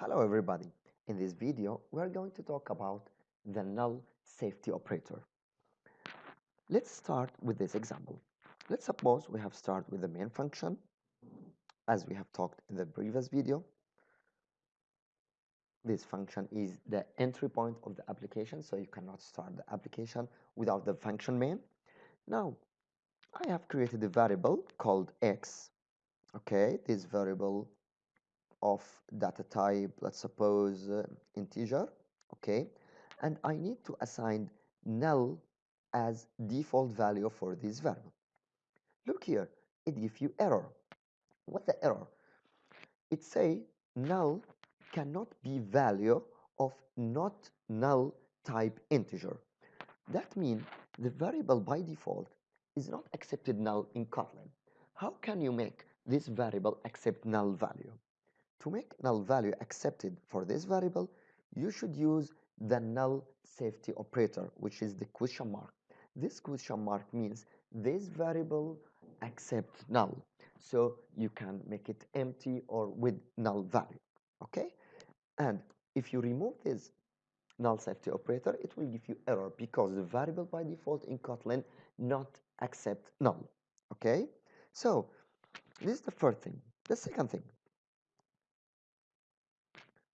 Hello everybody. In this video, we are going to talk about the null safety operator. Let's start with this example. Let's suppose we have started with the main function as we have talked in the previous video. This function is the entry point of the application, so you cannot start the application without the function main. Now, I have created a variable called x. Okay, this variable of data type, let's suppose uh, integer, okay, and I need to assign null as default value for this variable. Look here, it gives you error. What the error? It say null cannot be value of not null type integer. That means the variable by default is not accepted null in Kotlin. How can you make this variable accept null value? To make null value accepted for this variable, you should use the null safety operator, which is the question mark. This question mark means this variable accepts null. So you can make it empty or with null value, okay? And if you remove this null safety operator, it will give you error because the variable by default in Kotlin not accept null, okay? So this is the first thing. The second thing,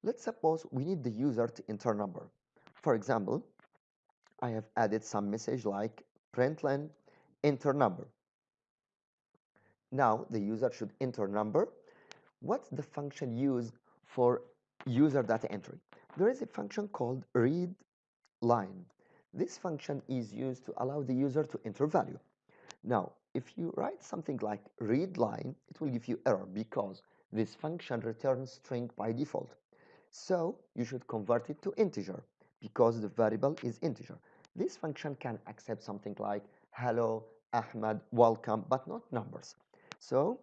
Let's suppose we need the user to enter number. For example, I have added some message like println enter number. Now the user should enter number. What's the function used for user data entry? There is a function called read line. This function is used to allow the user to enter value. Now, if you write something like read line, it will give you error because this function returns string by default. So you should convert it to integer because the variable is integer. This function can accept something like hello, Ahmed, welcome, but not numbers. So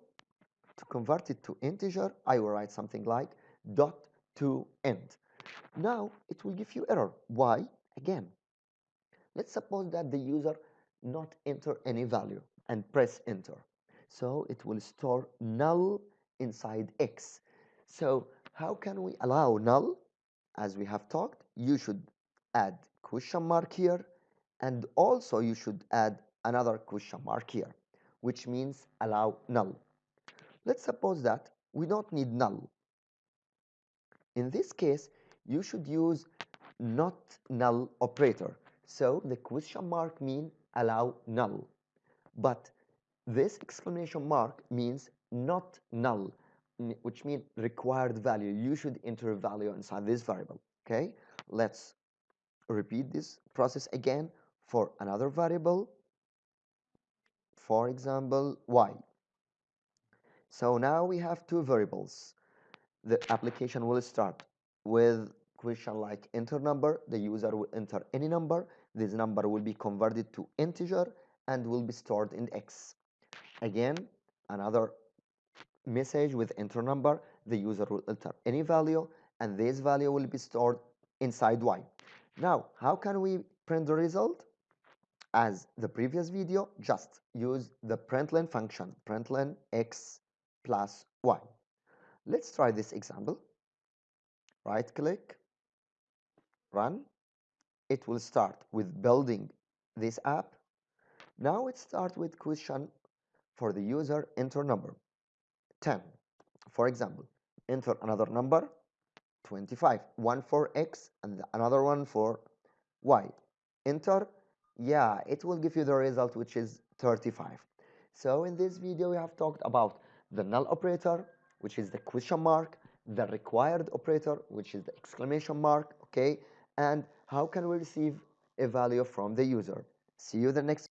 to convert it to integer, I will write something like dot to end. Now it will give you error. Why? Again, let's suppose that the user not enter any value and press enter. So it will store null inside x. So how can we allow null? As we have talked, you should add question mark here and also you should add another question mark here, which means allow null. Let's suppose that we don't need null. In this case, you should use not null operator. So the question mark mean allow null. But this exclamation mark means not null which means required value. You should enter value inside this variable. Okay, let's repeat this process again for another variable. For example, y. So now we have two variables. The application will start with question like enter number. The user will enter any number. This number will be converted to integer and will be stored in x. Again, another message with enter number, the user will enter any value and this value will be stored inside y. Now, how can we print the result? As the previous video, just use the println function, println x plus y. Let's try this example. Right click, run. It will start with building this app. Now it starts with question for the user enter number. 10. For example, enter another number, 25. One for x and another one for y. Enter, yeah, it will give you the result which is 35. So in this video we have talked about the null operator, which is the question mark, the required operator, which is the exclamation mark, okay, and how can we receive a value from the user. See you the next